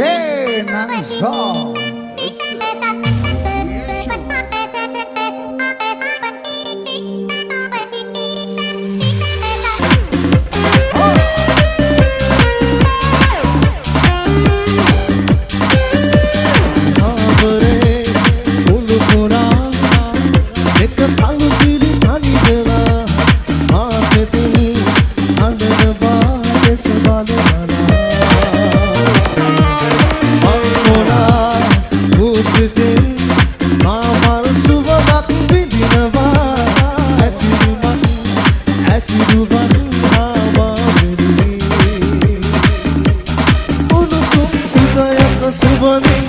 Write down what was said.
Jenangsa vou